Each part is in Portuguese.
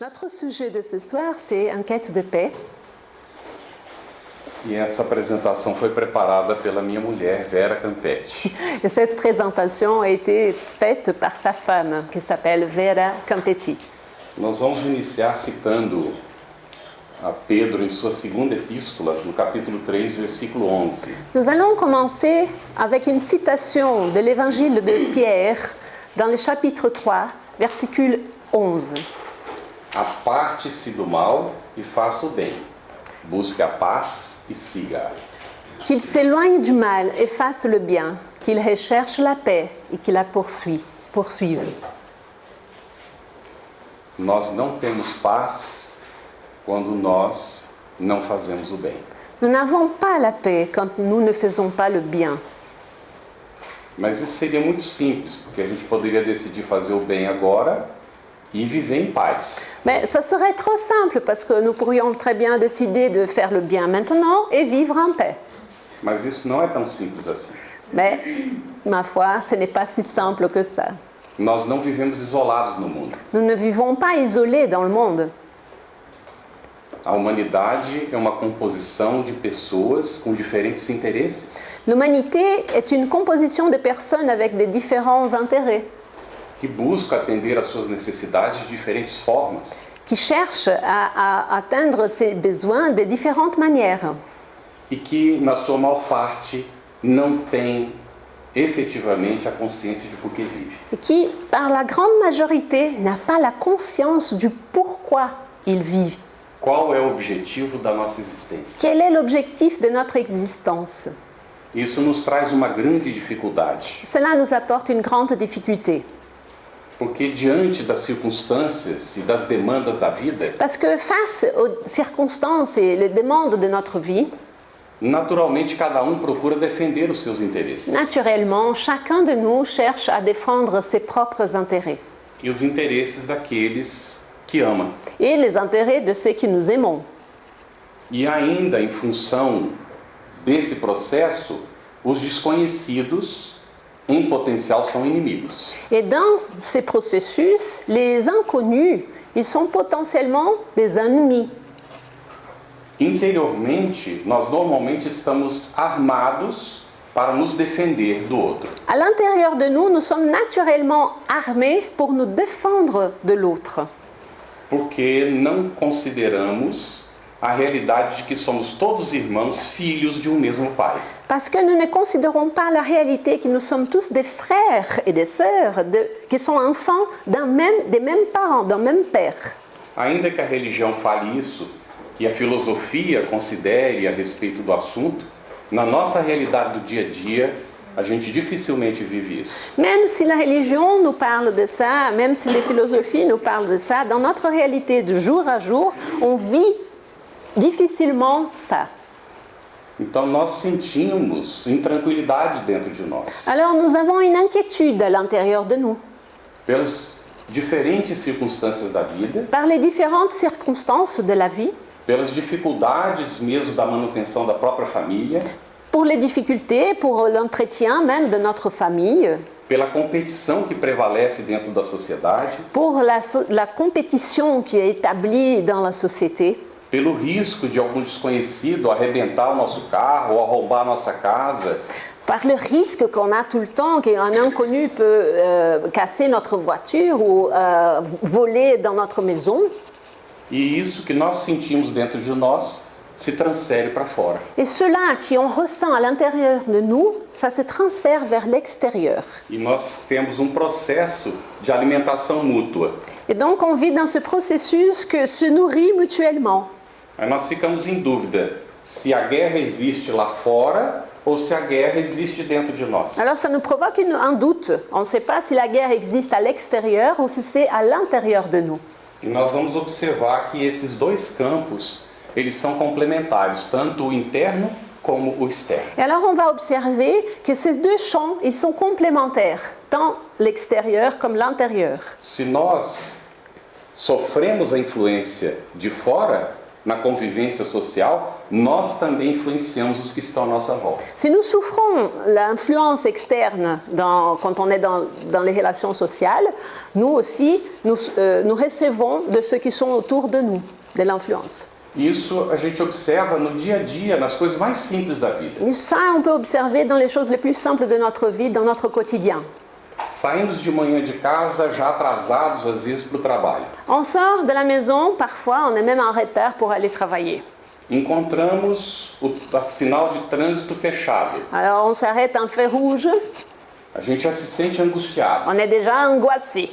Notre sujet de ce soir, c'est une quête de paix. E essa apresentação foi preparada pela minha mulher, Vera Campetti. Et cette présentation a été faite par sa femme, qui s'appelle Vera Campetti. Nós vamos iniciar citando a Pedro em sua segunda epístola, no capítulo 3, versículo 11. Nous allons commencer avec une citation de l'évangile de Pierre dans le chapitre 3, versicule 11. Aparte-se do mal e faça o bem. Busque a paz e siga. Qu'il s'éloigne du mal et fasse le bien, qu'il recherche la paix et qu'il la poursuit, poursuive. Nós não temos paz quando nós não fazemos o bem. Nous n'avons pas la paix quand nous ne faisons pas le bien. Mas isso seria muito simples, porque a gente poderia decidir fazer o bem agora e viver em paz. Mais ça serait trop simple parce que nous pourrions très bien décider de faire le bien maintenant et vivre en paix. Mas isso não é tão simples assim. Mais, ma foi, ce n'est pas si simple que ça. Nós não vivemos isolados no mundo. Nous ne vivons pas isolés dans le monde. A humanidade é uma composição de pessoas com diferentes interesses, L'humanité est une composition de personnes avec des différents intérêts, que buscam atender às suas necessidades de diferentes formas qui cherchent à, à atteindre ses besoins de différentes manières. e que, na sua maior parte, não têm efetivamente a consciência de por que vive. et qui, par la grande majorité, n'a pas la conscience du pourquoi ils vivent. Qual é o objetivo da nossa existência? Quel est l'objectif de notre existence Isso nos traz uma grande dificuldade, Cela nous apporte une grande difficulté. Porque diante das circunstâncias e das demandas da vida, Parce que face aux circonstances et les demandes de notre vie, naturalmente cada um procura defender os seus interesses naturellement, chacun de nous cherche à défendre ses propres intérêts e os interesses daqueles que ama. et les intérêts de ceux que nous aimons. E ainda em função desse processo, os desconhecidos em potencial são inimigos. Et dans ces processus, les inconnus, ils sont potentiellement des ennemis. Interiormente, nós normalmente estamos armados para nos defender do outro. À l'intérieur de nous, nous sommes naturellement armés pour nous défendre de l'autre. Porque não consideramos a realidade de que somos todos irmãos, filhos de um mesmo pai. Parce que nous ne considérons pas la réalité que nous sommes tous des frères et des sœurs de- qui sont enfants d'un même, des mêmes parents, d'un même père. Ainda que a religião fale isso, que a filosofia considere a respeito do assunto, na nossa realidade do dia a dia, a gente dificilmente vive isso. Même si la religion nous parle de ça, même si les philosophies nous parlent de ça, dans notre réalité de jour à jour, on vit difficilement ça. Então nós sentimos intranquilidade dentro de nós, Alors nous avons une inquiétude à l'intérieur de nous pelas diferentes circunstâncias da vida, par les différentes circonstances de la vie, pelas dificuldades mesmo da manutenção da própria família, pour les difficultés, pour l'entretien même de notre famille, pela competição que prevalece dentro da sociedade, pour la, la compétition qui est établie dans la société, pelo risco de algum desconhecido arrebentar o nosso carro ou arrombar a nossa casa, par le risque qu'on a tout le temps qu'un inconnu peut euh, casser notre voiture ou euh, voler dans notre maison. e isso que nós sentimos dentro de nós se transfere para fora. Et cela qu'on ressent à l'intérieur de nous, ça se transfère vers l'extérieur. E nós temos um processo de alimentação mútua. Et donc on vit dans ce processus que se nourrit mutuellement. Aí nós ficamos em dúvida se a guerra existe lá fora ou se a guerra existe dentro de nós. Alors ça nous provoque une- un doute. On ne sait pas si la guerre existe à l'extérieur ou si c'est à l'intérieur de nous. E nós vamos observar que esses dois campos, eles são complementares, tanto o interno como o externo. Et alors on va observer que ces deux champs, ils sont complémentaires, tant l'extérieur comme l'intérieur. Se nós sofremos a influência de fora na convivência social, nós também influenciamos os que estão à nossa volta. Si nous souffrons l'influence externe dans- quand on est dans, dans les relations sociales, nous aussi, nous, euh, nous recevons de ceux qui sont autour de nous, de l'influence. Isso a gente observa no dia a dia, nas coisas mais simples da vida. Et ça, on peut observer dans les choses les plus simples de notre vie, dans notre quotidien. Saímos de manhã de casa já atrasados, às vezes, para o trabalho. On sort de la maison, parfois on est même en retard pour aller travailler. Encontramos o sinal de trânsito fechado. Alors on s'arrête en feu rouge, A gente já se sente angustiado. on est déjà angoissé.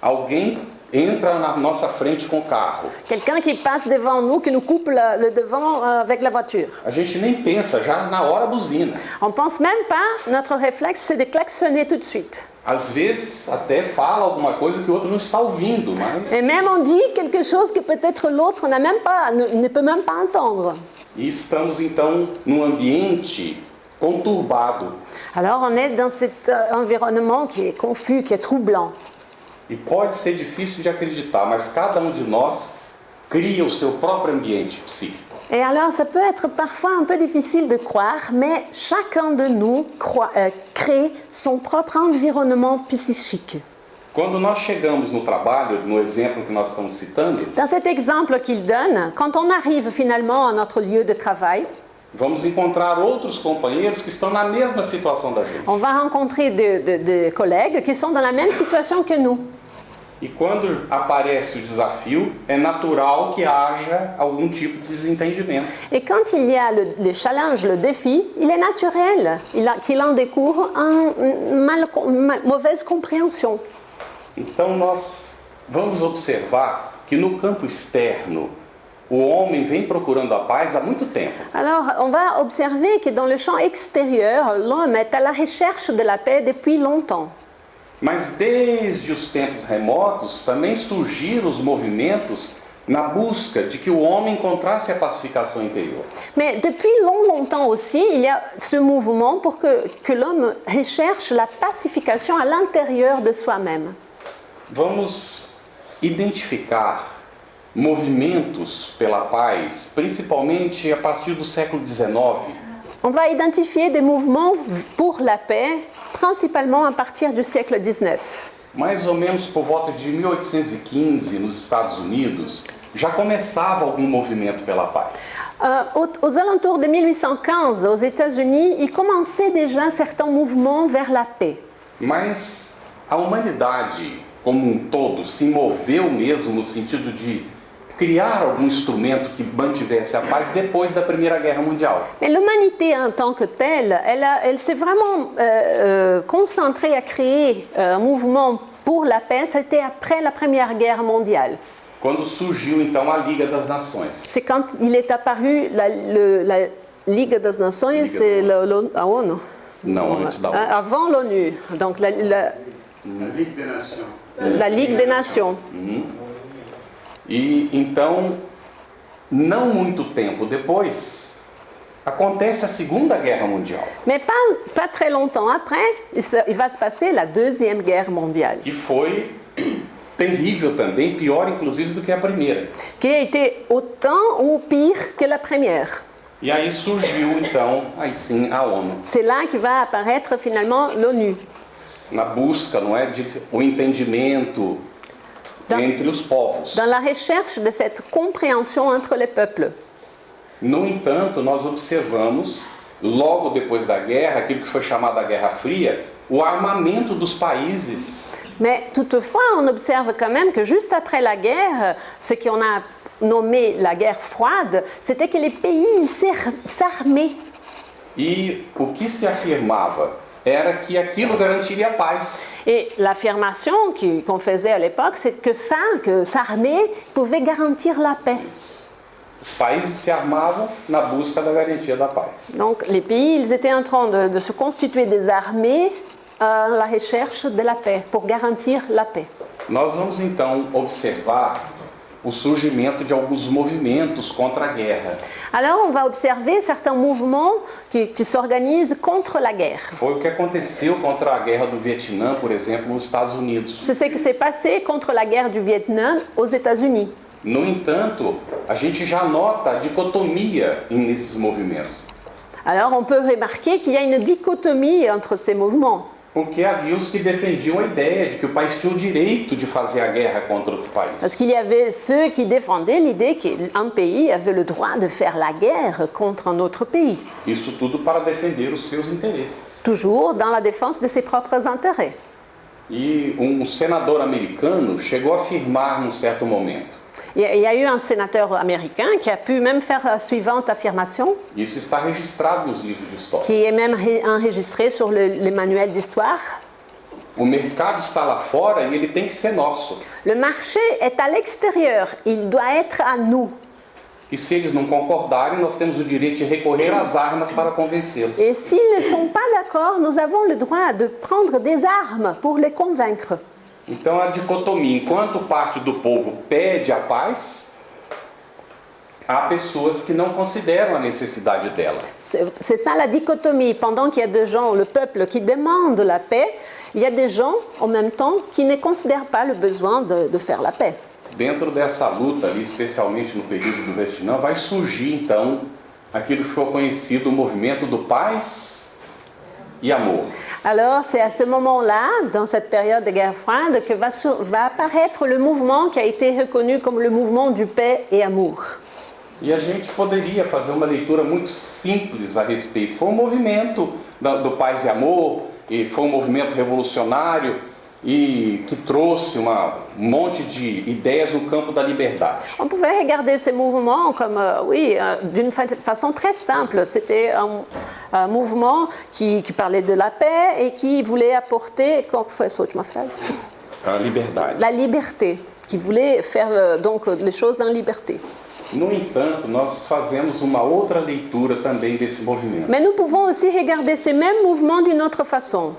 Alguém entra na nossa frente com o carro. Quelqu'un qui passe devant nous, qui nous coupe le, le devant euh, avec la voiture. A gente nem pensa, já na hora buzina. On pense même pas, notre réflexe c'est de klaxonner tout de suite. Às vezes até fala alguma coisa que o outro não está ouvindo, mas Et même on dit quelque chose que peut-être l'autre n'a même pas, ne, ne peut même pas entendre. e estamos então num ambiente conturbado. Alors on est dans cet euh, environnement qui est confus, qui est troublant. E pode ser difícil de acreditar, mas cada um de nós cria o seu próprio ambiente psíquico. Et alors ça peut être parfois un peu difficile de croire, mais chacun de nous croit- euh, crée son propre environnement psychique. Quando nós chegamos no trabalho, no exemplo que nós estamos citando, Dans cet exemple qu'il donne, quand on arrive finalement à notre lieu de travail, vamos encontrar outros companheiros que estão na mesma situação da gente. on va rencontrer des de- de collègues qui sont dans la même situation que nous. E quando aparece o desafio, é natural que haja algum tipo de desentendimento. Et quand il y a le, le challenge, le défi, il est naturel qu'il en découvre un- une mal- ma- mauvaise compréhension. Então nós vamos observar que no campo externo, o homem vem procurando a paz há muito tempo. Alors, on va observer que dans le champ extérieur, l'homme est à la recherche de la paix depuis longtemps. Mas desde os tempos remotos também surgiram os movimentos na busca de que o homem encontrasse a pacificação interior. Mais depuis long, longtemps aussi, il y a ce mouvement pour que, que l'homme recherche la pacification à l'intérieur de soi-même. Vamos identificar movimentos pela paz, principalmente a partir do século XIX, On va identifier des mouvements pour la paix, principalement à partir du siècle XIX. mais ou menos por volta de 1815 nos Estados Unidos, já começava algum movimento pela paz. Aux, aux alentours de 1815, aux États-Unis, il commençait déjà certains mouvements vers la paix. Mas a humanidade como um todo se moveu mesmo no sentido de criar algum instrumento que mantivesse a paz depois da Primeira Guerra Mundial? Mais l'humanité en tant que telle, elle, elle s'est vraiment euh, euh, concentrée à créer euh, un mouvement pour la paix. C'était après la Première Guerre mondiale. Quando surgiu então a Liga das Nações. C'est quand il est apparu la, le- la Ligue des Nations, Ligue c'est le- l'ONU. ah, ONU. Não, antes da ONU. Avant l'ONU, donc la, la- La Ligue des Nations. la Ligue des Nations. E então, não muito tempo depois, acontece a Segunda Guerra Mundial, Mais pas, pas très longtemps après, il, va se passer la Deuxième Guerre mondiale, que foi terrível também, pior inclusive do que a primeira. qui a été autant ou pire que la première. E aí surgiu então, aí sim, a ONU. C'est là que va apparaître finalement l'ONU. na busca, não é, de o entendimento Da- entre os povos. dans la recherche de cette compréhension entre les peuples. No entanto, nós observamos, logo depois da guerra, aquilo que foi chamado a Guerra Fria, o armamento dos países. Mais toutefois, on observe quand même que juste après la guerre, ce qu'on a nommé la guerre froide, c'était que les pays s'armaient. E o que se afirmava era que aquilo garantiria a paz. Et l'affirmation qu'on faisait à l'époque, c'est que ça, que s'armer, pouvait garantir la paix. Os países se armavam na busca da garantia da paz. Donc les pays, ils étaient en train de, de se constituer des armées à la recherche de la paix, pour garantir la paix. Nós vamos então observar o surgimento de alguns movimentos contra a guerra. Alors on va observer certains mouvements qui, qui s'organisent contre la guerre. Foi o que aconteceu contra a guerra do Vietnã, por exemplo, nos Estados Unidos. C'est ce qui s'est passé contre la guerre du Vietnam aux États-Unis. No entanto, a gente já nota a dicotomia nesses movimentos, Alors on peut remarquer qu'il y a une dichotomie entre ces mouvements. Porque havia os que defendiam a ideia de que o país tinha o direito de fazer a guerra contra outro país. Parce qu'il y avait ceux qui défendaient l'idée qu'un pays avait le droit de faire la guerre contre un autre pays, Isso tudo para defender os seus interesses. toujours dans la défense de ses propres intérêts. E um senador americano chegou a afirmar num certo momento: Il y a- eu un sénateur américain qui a pu même faire la suivante affirmation, Isso está registrado nos livros de história. qui est même ré- enregistrée sur le- les manuels d'histoire. O mercado está lá fora e ele tem que ser nosso. Le marché est à l'extérieur, il doit être à nous. E se eles não concordarem, nós temos o direito de recorrer às armas para convencê-los. Et s'ils ne sont pas d'accord, nous avons le droit de prendre des armes pour les convaincre. Então a dicotomia, enquanto parte do povo pede a paz, há pessoas que não consideram a necessidade dela. C'est ça la dichotomie. Pendant qu'il y a des gens, le peuple qui demande la paix, il y a des gens en même temps qui ne considèrent pas le besoin de, de faire la paix. Dentro dessa luta ali, especialmente no período do Vietnã, vai surgir então aquilo que ficou conhecido o movimento do paz Alors c'est à ce moment-là, dans cette période de guerre froide, que va, apparaître le mouvement qui a été reconnu comme le mouvement du paix et amour. E a gente poderia fazer uma leitura muito simples a respeito. Foi um movimento da- do paz e amor, e foi um movimento revolucionário e que trouxe uma, um monte de ideias no campo da liberdade. On pouvait regarder ces mouvements comme, euh, oui, euh, d'une fa- façon très simple. C'était un, un mouvement qui, qui parlait de la paix et qui voulait apporter, comment foi essa última phrase A liberdade. La liberté, qui voulait faire euh, donc les choses en liberté. No entanto, nós fazemos uma outra leitura também desse movimento. Mais nous pouvons aussi regarder ces mêmes mouvements d'une autre façon.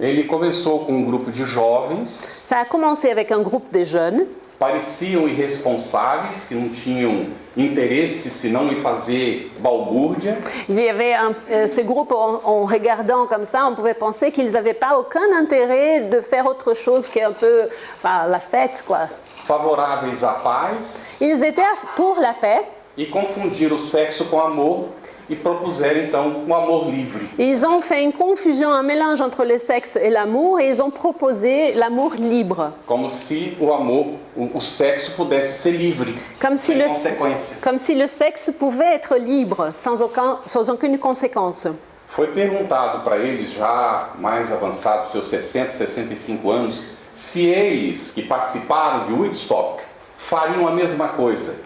Ele começou com um grupo de jovens, Ça a commencé avec un groupe de jeunes. Pareciam irresponsáveis, que não tinham interesse senão em fazer balbúrdia, Il y avait un- euh, ce groupe, en, en regardant comme ça, on pouvait penser qu'ils n'avaient pas aucun intérêt de faire autre chose qu'un peu enfin, la fête. Quoi. favoráveis à paz. Ils étaient pour la paix, e confundiram o sexo com amor e propuseram então um amor livre. ils ont fait une confusion, un mélange entre le sexe et l'amour, et ils ont proposé l'amour libre. Como se o amor, o, o sexo pudesse ser livre, Comme si, sem le, consequências. comme si le sexe pouvait être libre, sans, aucun, sans aucune conséquence. Foi perguntado para eles, já mais avançados, seus 60, 65 anos, se eles que participaram de Woodstock fariam a mesma coisa.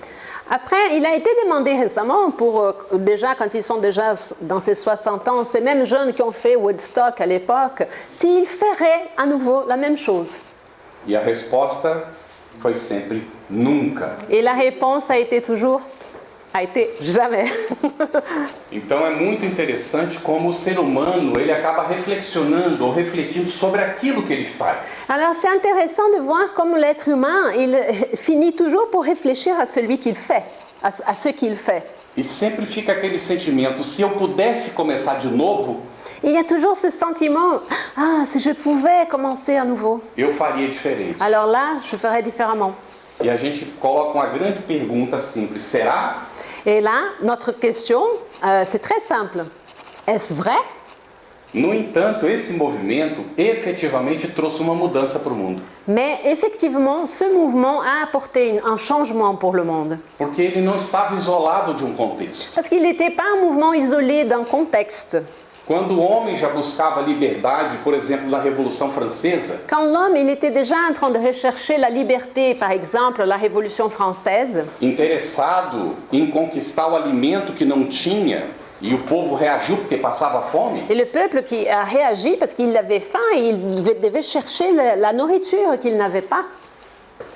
Après, il a été demandé récemment, pour, euh, déjà quand ils sont déjà dans ces 60 ans, ces mêmes jeunes qui ont fait Woodstock à l'époque, s'ils feraient à nouveau la même chose. E a nunca. Et la réponse a été toujours, a été jamais. Então é muito interessante como o ser humano ele acaba reflexionando ou refletindo sobre aquilo que ele faz. Alors c'est intéressant de voir comment l'être humain, il finit toujours pour réfléchir à celui qu'il fait, à, à ce qu'il fait. E sempre fica aquele sentimento: se eu pudesse começar de novo, Il y a toujours ce sentiment, ah, si je pouvais commencer à nouveau, eu faria diferente. alors là, je ferais différemment. E a gente coloca uma grande pergunta simples: será? Et là, notre question, euh, c'est très simple. Est-ce vrai? No entanto, esse movimento efetivamente trouxe uma mudança para o mundo, Mais effectivement, ce mouvement a apporté un changement pour le monde. porque ele não estava isolado de um contexto. Parce qu'il n'était pas un mouvement isolé d'un contexte. Quando o homem já buscava liberdade, por exemplo, na Revolução Francesa, Quand l'homme, il était déjà en train de rechercher la liberté, par exemple, la Révolution française, interessado em conquistar o alimento que não tinha, e o povo reagiu porque passava fome, et le peuple qui a réagi parce qu'il avait faim et il devait devait chercher la, la nourriture qu'il n'avait pas.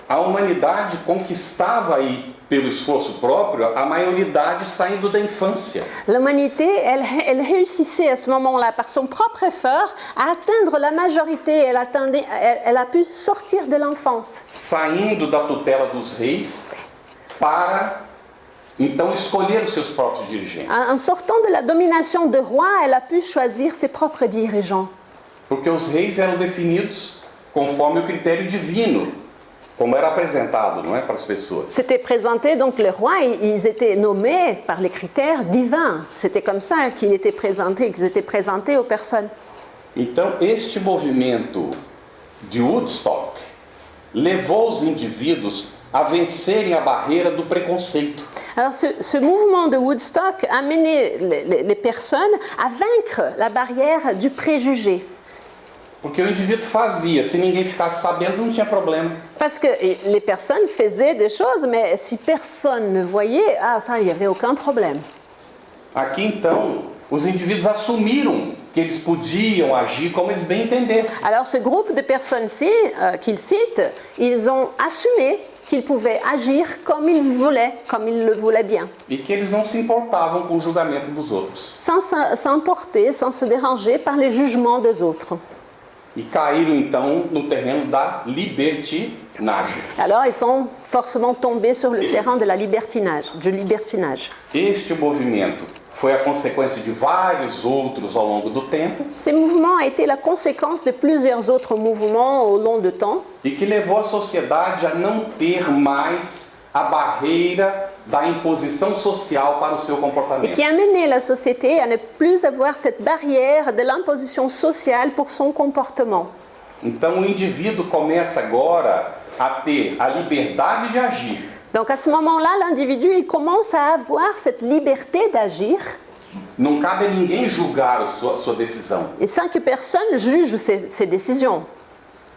a humanidade conquistava aí, pelo esforço próprio, a maioridade saindo da infância. L'humanité, elle, elle réussissait à ce moment-là, par son propre effort, à atteindre la majorité. Elle, atteindait- elle- elle a pu sortir de l'enfance. saindo da tutela dos reis para então escolher os seus próprios dirigentes. En en sortant de la domination de roi, elle a pu choisir ses propres dirigeants. Porque os reis eram definidos conforme o critério divino. Como era apresentado, não é, para as pessoas. C'était présenté, donc les rois, ils ils étaient nommés par les critères divins. C'était comme ça qu'ils étaient présentés, qu'ils étaient présentés aux personnes. Então, este movimento de Woodstock levou os indivíduos a vencerem a barreira do preconceito. Alors ce, ce mouvement de Woodstock a mené les, les- les personnes à vaincre la barrière du préjugé. Parce que et les personnes faisaient des choses, mais si personne ne voyait, ah ça, il n'y avait aucun problème. Aqui então, os indivíduos assumiram que eles podiam agir como eles bem entendessem. Alors ce groupe de personnes-ci, euh, qu'ils citent, ils ont assumé qu'ils pouvaient agir comme ils voulaient, comme ils le voulaient bien, E que eles não se importavam com o julgamento dos outros. sans s'emporter, sans se déranger par les jugements des autres. E caíram então no terreno da libertinagem. Alors ils sont forcément tombés sur le terrain de la libertinage, du libertinage. Este movimento foi a consequência de vários outros ao longo do tempo Ces mouvements a été la conséquence de plusieurs autres mouvements au long du temps e que levou a sociedade a não ter mais a barreira da imposição social para o seu et comportamento. qui a mené la société à ne plus avoir cette barrière de l'imposition sociale pour son comportement. Então o indivíduo começa agora a ter a liberdade de agir, Donc à ce moment-là, l'individu il commence à avoir cette liberté d'agir não cabe a ninguém julgar a sua, sua decisão, et sans que personne juge ses, ses décisions.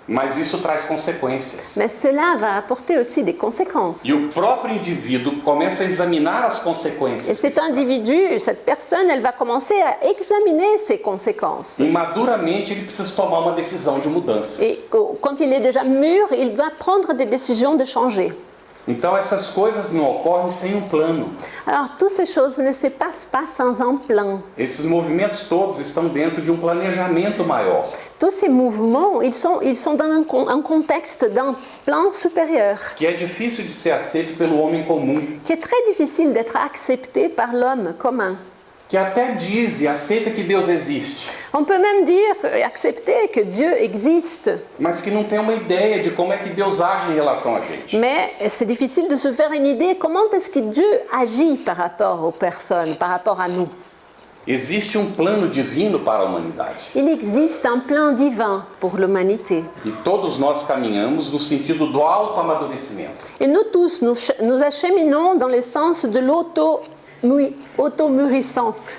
Mas isso traz consequências. Mais cela va apporter aussi des conséquences. E o próprio indivíduo começa a examinar as Et consequências. cet individu, cette personne, elle va commencer à examiner ses conséquences. E maduramente ele precisa tomar uma decisão de mudança. Et qu- quand il est déjà mûr, il doit prendre des décisions de changer. Então essas coisas não ocorrem sem um plano. Alors, toutes ces choses ne se passent pas sans un plan. Esses movimentos todos estão dentro de um planejamento maior. Tous ces mouvements, ils sont, ils sont dans un, un contexte d'un plan supérieur que é difícil de ser aceito pelo homem comum, qui est très difficile d'être accepté par l'homme commun. Que até diz e aceita que Deus existe, On peut même dire, accepter que Dieu existe, mas que não tem uma ideia de como é que Deus age em relação a gente. mais c'est difficile de se faire une idée comment est-ce que Dieu agit par rapport aux personnes, par rapport à nous. Existe um plano divino para a humanidade Il existe un plan divin pour l'humanité. e todos nós caminhamos no sentido do autoamadurecimento. Et nous tous, nous, nous acheminons dans le sens de l'auto-mui- auto-mûrissance.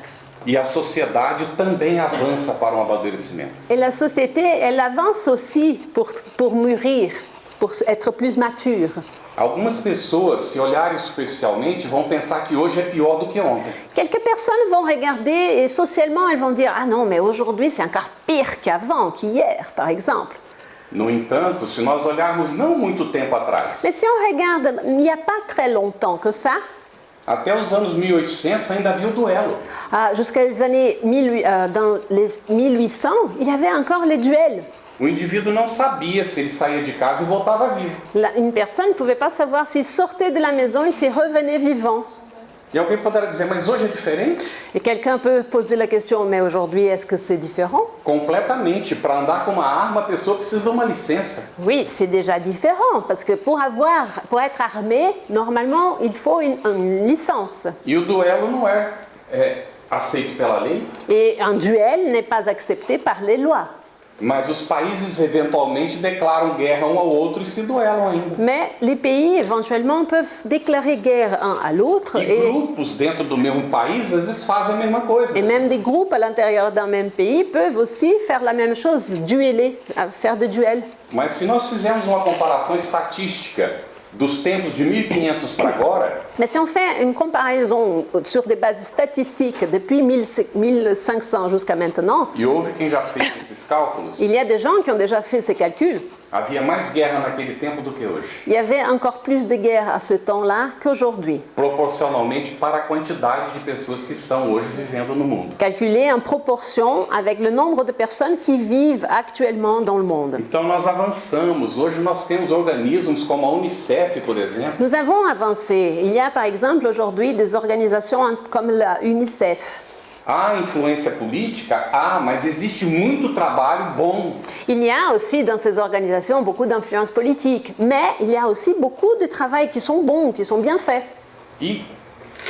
E a sociedade também avança para um amadurecimento. Et la société, elle avance aussi pour, pour mûrir, pour être plus mature. Algumas pessoas, se olharem superficialmente, vão pensar que hoje é pior do que ontem. Quelques personnes vont regarder et socialement, elles vont dire Ah non, mais aujourd'hui c'est encore pire qu'avant, qu'hier, par exemple. No entanto, se nós olharmos não muito tempo atrás, Mais si on regarde, il n'y a pas très longtemps que ça, até os anos 1800 ainda havia o duelo. ah, jusqu'à les années 1800, euh, dans les 1800, il y avait encore les duels. O indivíduo não sabia se ele saía de casa e voltava vivo. La- une personne ne pouvait pas savoir s'il sortait de la maison et s'il revenait vivant. Et quelqu'un peut poser la question, mais aujourd'hui, est-ce que c'est différent? Completamente. Para andar com uma arma, a pessoa precisa de uma licença. Oui, c'est déjà différent, parce que pour, avoir, pour être armé, normalement, il faut une, une licence. E o duelo não é, é aceito pela lei, Et un duel n'est pas accepté par les lois. Mas os países eventualmente declaram guerra um ao outro e se duelam ainda. Mais les pays, éventuellement, peuvent déclarer guerre un à l'autre, E et, grupos dentro do mesmo país às vezes fazem a mesma coisa. et même des groupes à l'intérieur d'un même pays peuvent aussi faire la même chose, dueller, euh, faire des duels. Mas se nós fizermos uma comparação estatística dos tempos de 1500 para agora, Mais si on fait une comparaison sur des bases statistiques depuis 1500 jusqu'à maintenant, e houve quem já fez esses cálculos, il y a des gens qui ont déjà fait ces calculs. Havia mais guerra naquele tempo do que hoje. Il y avait encore plus de guerres à ce temps-là qu'aujourd'hui, proporcionalmente para a quantidade de pessoas que estão hoje vivendo no mundo. calculées en proportion avec le nombre de personnes qui vivent actuellement dans le monde. Então nós avançamos. Hoje nós temos organismos como a Unicef, por exemplo, Nous avons avancé. Il y a par exemple aujourd'hui des organisations comme la UNICEF Há influência política? Há, mas existe muito trabalho bom. Il y a aussi dans ces organisations beaucoup d'influence politique, mais il y a aussi beaucoup de travail qui sont bons, qui sont bien faits. E,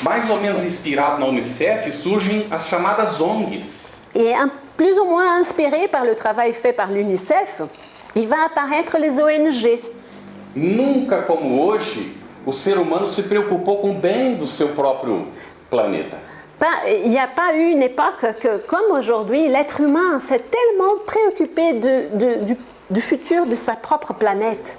mais ou menos inspirado na Unicef, surgem as chamadas ONGs. Et un- plus ou moins inspiré par le travail fait par l'UNICEF, il va apparaître les ONG. Nunca como hoje, o ser humano se preocupou com o bem do seu próprio planeta. Il n'y a pas eu une époque que, comme aujourd'hui, l'être humain s'est tellement préoccupé de- de- du, du futur de sa propre planète.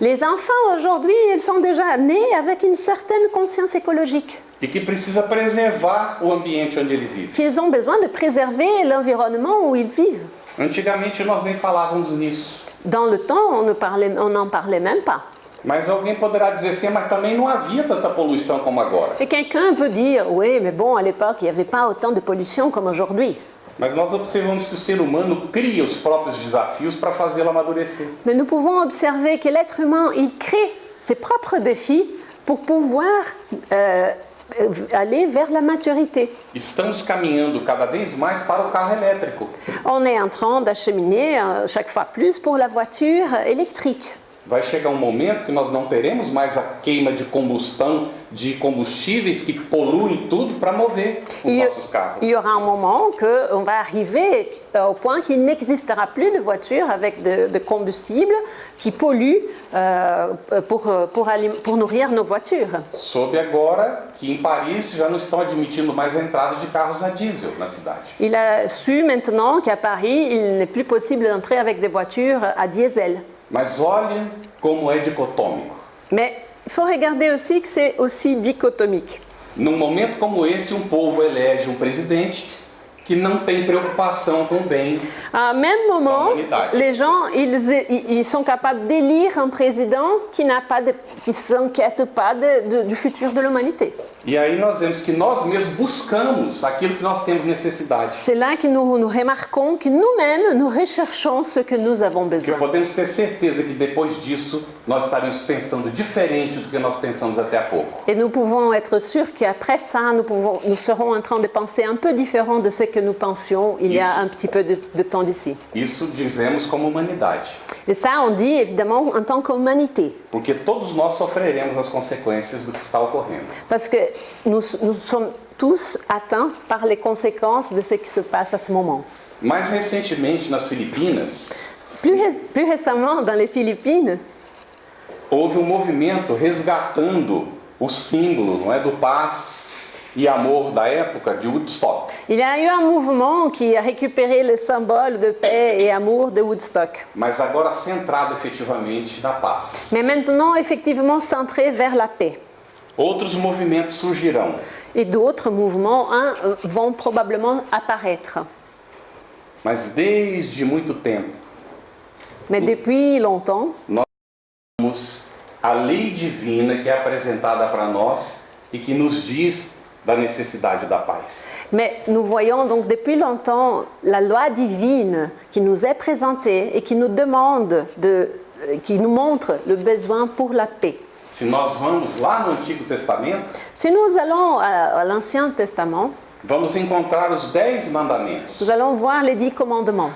Les enfants aujourd'hui, ils sont déjà nés avec une certaine conscience écologique, e que precisa preservar o ambiente onde ele vive. qu'ils ont besoin de préserver l'environnement où ils vivent. Antigamente nós nem falávamos nisso. Dans le temps, on ne parlait- on n'en parlait même pas. Mas alguém poderá dizer mas também não havia tanta poluição como agora. Et quelqu'un peut dire, oui, mais bon, à l'époque, il n'y avait pas autant de pollution comme aujourd'hui. Mas nós observamos que o ser humano cria os próprios desafios para fazê-lo amadurecer. Mais nous pouvons observer que l'être humain, il crée ses propres défis pour pouvoir euh, euh, aller vers la maturité. Estamos caminhando cada vez mais para o carro elétrico. On est en train d'acheminer euh, chaque fois plus pour la voiture électrique. Vai chegar um momento que nós não teremos mais a queima de combustão de combustíveis que poluem tudo para mover os Il nossos carros. il y aura un moment qu'on va arriver euh, au point qu'il n'existera plus de voitures avec de, de combustible qui polluent euh, pour, euh, pour, alim- pour nourrir nos voitures. Soube agora que em Paris já não estão admitindo mais a entrada de carros a diesel na cidade. Il a su maintenant qu'à Paris, il n'est plus possible d'entrer avec des voitures à diesel. Mas olhe como é dicotômico. Mais il faut regarder aussi que c'est aussi. Num momento como esse, um povo elege um presidente que não tem preocupação com o bem. À même moment, les gens, ils, ils sont capables d'élire un président qui n'a pas de, qui s'inquiète pas de- de- du futur de l'humanité. E aí nós vemos que nós mesmos buscamos aquilo que nós temos necessidade. C'est là que nous, nous remarquons que nous-mêmes, nous recherchons ce que nous avons besoin. podemos ter certeza que depois disso nós estaremos pensando diferente do que nós pensamos até há pouco. Et nous pouvons être sûrs qu'après ça, nous, pouvons, nous serons en train de penser un peu différent de ce que nous pensions il y a un petit peu de, de temps d'ici. Isso dizemos como humanidade, Et ça, on dit évidemment en tant qu'humanité. porque todos nós sofreremos as consequências do que está ocorrendo. Parce que nous, nous sommes tous atteints par les conséquences de ce qui se passe à ce moment. Mais recentemente nas Filipinas, Plus, ré- plus récemment, dans les Philippines, houve um movimento resgatando o símbolo, não é, do paz e amor da época de Woodstock. il y a eu un mouvement qui a récupéré le symbole de paix et amour de Woodstock. mas agora centrado efetivamente na paz. Mais maintenant, effectivement, centré vers la paix. Outros movimentos surgirão, Et d'autres mouvements hein, vont probablement apparaître. mas desde muito tempo Mais depuis longtemps, temos a lei divina que é apresentada para nós e que nos diz da necessidade da paz. mais nous voyons donc depuis longtemps la loi divine qui nous est présentée et qui nous demande de, euh, qui nous montre le besoin pour la paix. Se nós vamos lá no Antigo Testamento, Si nous allons à, à l'Ancien Testament, vamos encontrar os dez mandamentos, nous allons voir les dix commandements.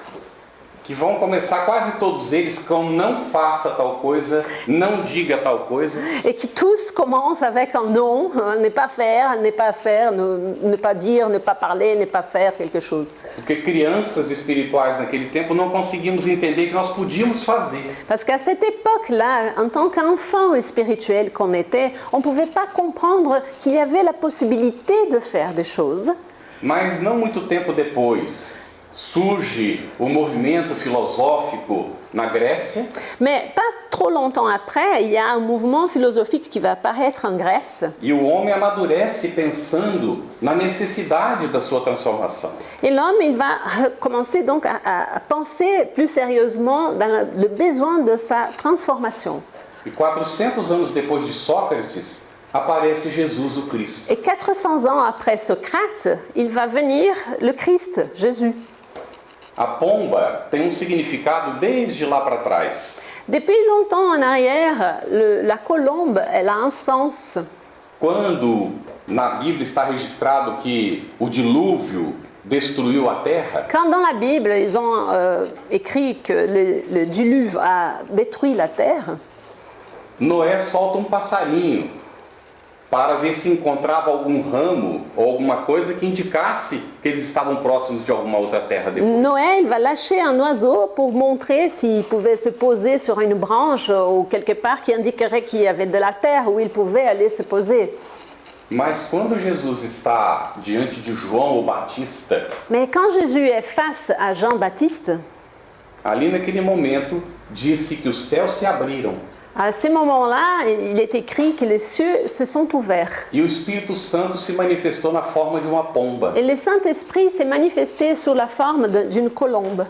Que vão começar quase todos eles com não faça tal coisa, não diga tal coisa, Et qui tous commencent avec un non, hein, ne pas faire, ne pas faire, ne, ne pas dire, ne pas parler, ne pas faire quelque chose. porque crianças espirituais naquele tempo não conseguimos entender que nós podíamos fazer. Parce qu'à cette époque-là, en tant qu'enfant spirituel qu'on était, on ne pouvait pas comprendre qu'il y avait la possibilité de faire des choses. Mas não muito tempo depois surge o movimento filosófico na Grécia? Mais pas trop longtemps après, il y a un mouvement philosophique qui va apparaître en Grèce. e o homem amadurece pensando na necessidade da sua transformação. Et l'homme, il va commencer donc à, à- penser plus sérieusement dans le- le besoin de sa transformation. E 400 anos depois de Sócrates, aparece Jesus o Cristo. Et 400 ans après Socrate, il va venir le Christ, Jésus. A pomba tem um significado desde lá para trás. Depuis longtemps en arrière, le- la colombe, elle a un sens. quando na Bíblia está registrado que o dilúvio destruiu a terra, Quand dans la Bible, ils ont euh, écrit que le, le diluve a détruit la terre, Noé solta um passarinho para ver se encontrava algum ramo ou alguma coisa que indicasse que eles estavam próximos de alguma outra terra depois. Noé, il va lâcher un oiseau pour montrer s'il pouvait se poser sur une branche ou quelque part qui indiquerait qu'il y avait de la terre où il pouvait aller se poser. Mas quando Jesus está diante de João o Batista, Mais quand Jésus est face à Jean-Baptiste, ali naquele momento disse que os céus se abriram à ce moment-là, il est écrit que les cieux se sont ouverts. e o Espírito Santo se manifestou na forma de uma pomba. Et le Saint-Esprit s'est manifesté sous la forme d'une colombe.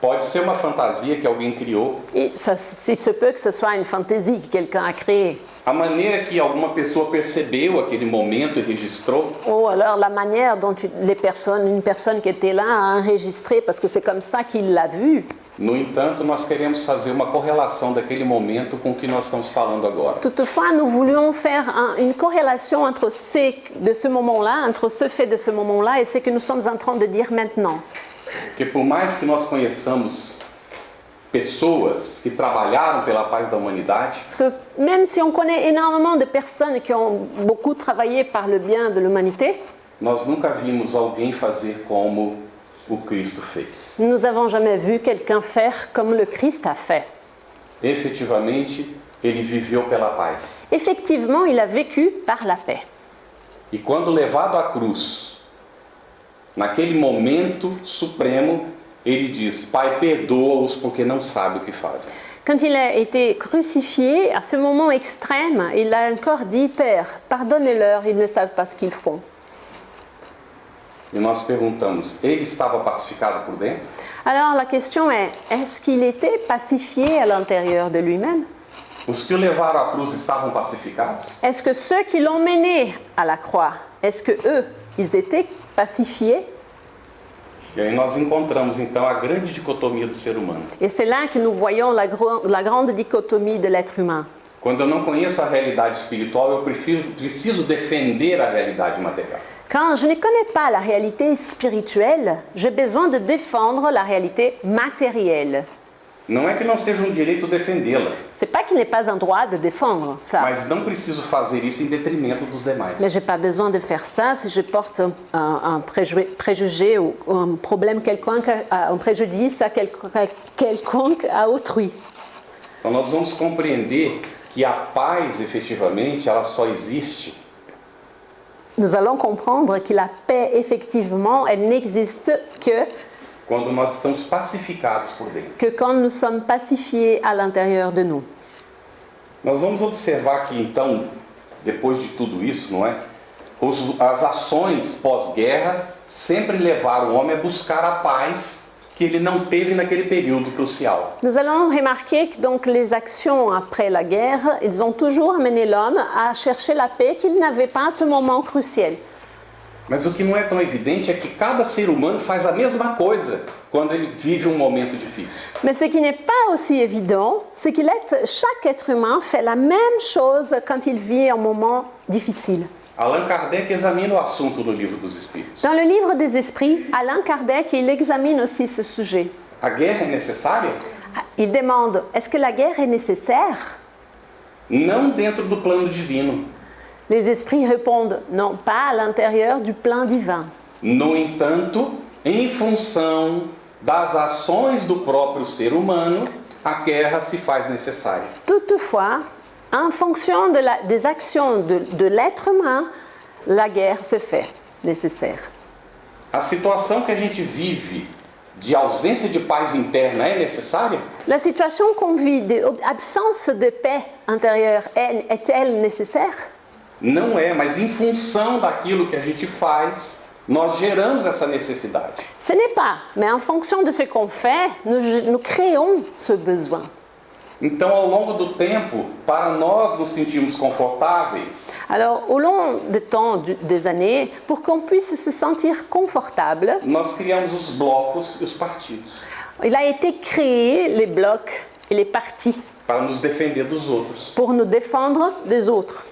Pode ser uma fantasia que alguém criou, Et ça, il se peut que ce soit une fantaisie que quelqu'un a créée. a maneira que alguma pessoa percebeu aquele momento e registrou, Ou alors la manière dont les personnes, une personne qui était là a enregistré, parce que c'est comme ça qu'il l'a vu. No entanto, nós queremos fazer uma correlação daquele momento com o que nós estamos falando agora. Toutefois, nous voulions faire un- une corrélation entre ce, de ce moment-là, entre ce fait de ce moment-là et ce que nous sommes en train de dire maintenant. Porque por mais que nós conheçamos pessoas que trabalharam pela paz da humanidade, Parce que même si on connaît énormément de personnes qui ont beaucoup travaillé par le bien de l'humanité, nós nunca vimos alguém fazer como o Cristo fez. nous n'avons jamais vu quelqu'un faire comme le Christ a fait. Efetivamente, ele viveu pela paz. Effectivement, il a vécu par la paix. E quando levado à cruz, naquele momento supremo, ele diz: Pai, perdoa-os porque não sabem o que fazem. Quand il a été crucifié, à ce moment extrême, il a encore dit Père, pardonnez-leur, ils ne savent pas ce qu'ils font. E nós perguntamos: ele estava pacificado por dentro? Alors la question est est-ce qu'il était pacifié à l'intérieur de lui-même Os que o levaram à cruz estavam pacificados? Est-ce que ceux qui l'ont mené à la croix, est-ce que eux, ils étaient pacifiés E aí nós encontramos então a grande dicotomia do ser humano. Et c'est là que nous voyons la, gro- la grande dichotomie de l'être humain. Quando eu não conheço a realidade espiritual, eu prefiro, preciso defender a realidade material. Quand je ne connais pas la réalité spirituelle, j'ai besoin de défendre la réalité matérielle. Não é que não seja um direito defendê-la, C'est pas qu'il n'est pas un droit de défendre ça. mas não preciso fazer isso em detrimento dos demais. Mais j'ai pas besoin de faire ça si je porte un, un- un préjugé, ou un problème quelconque, un préjudice à quel- quelconque à autrui. Então nós vamos compreender que a paz, efetivamente, ela só existe Nous allons comprendre que la paix, effectivement, elle n'existe que, quando nós estamos pacificados por dentro. que quand nous sommes pacifiés à l'intérieur de nous. Nós vamos observar que então, depois de tudo isso, não é? Os- as ações pós-guerra sempre levaram o homem a buscar a paz que ele não teve naquele período crucial. Nous allons remarquer que donc les actions après la guerre, ils ont toujours amené l'homme à chercher la paix qu'il n'avait pas à ce moment crucial. Mas o que não é tão evidente é que cada ser humano faz a mesma coisa quando ele vive um momento difícil. Mais ce qui n'est pas aussi évident, c'est que chaque être humain fait la même chose quand il vit un moment difficile. Allan Kardec examina o assunto no livro dos Espíritos. Dans le livre des esprits, Alain Kardec, il examine aussi ce sujet. A guerra é necessária? Il demande, est-ce que la guerre est nécessaire Não dentro do plano divino. Les esprits répondent, non, pas à l'intérieur du plan divin. No entanto, em função das ações do próprio ser humano, a guerra se faz necessária. Toutefois, en fonction de la- des actions de, de l'être humain, la guerre se fait nécessaire. A situação que a gente vive de ausência de paz interna é necessária? La situation qu'on vit d'absence de paix intérieure est- est-elle nécessaire? Não é, mas em função daquilo que a gente faz, nós geramos essa necessidade. Ce n'est pas, mais en fonction de ce qu'on fait, nous, nous créons ce besoin. Então, ao longo do tempo, para nós nos sentirmos confortáveis, Alors, au long du temps, des années, pour qu'on puisse se sentir confortable, nós criamos os blocos e os partidos il a été créé les blocs et les partis para nos defender dos outros. pour nous défendre des autres.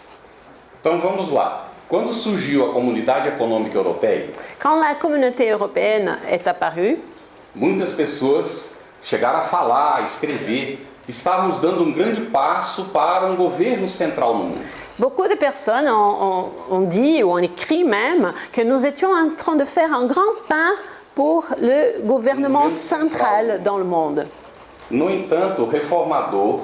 Então vamos lá. Quando surgiu a Comunidade Econômica Europeia, Quand la communauté européenne est apparue, muitas pessoas chegaram a falar, a escrever, estávamos dando um grande passo para um governo central no mundo. beaucoup de personnes ont, ont- ont dit ou ont écrit même que nous étions en train de faire un grand pas pour le gouvernement central dans le monde. No entanto, Reformador,